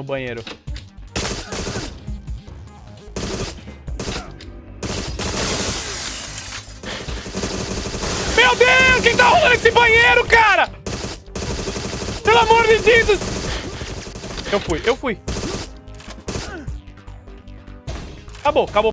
no banheiro. Meu Deus, quem tá rolando esse banheiro, cara? Pelo amor de Jesus, Eu fui, eu fui. Acabou, acabou.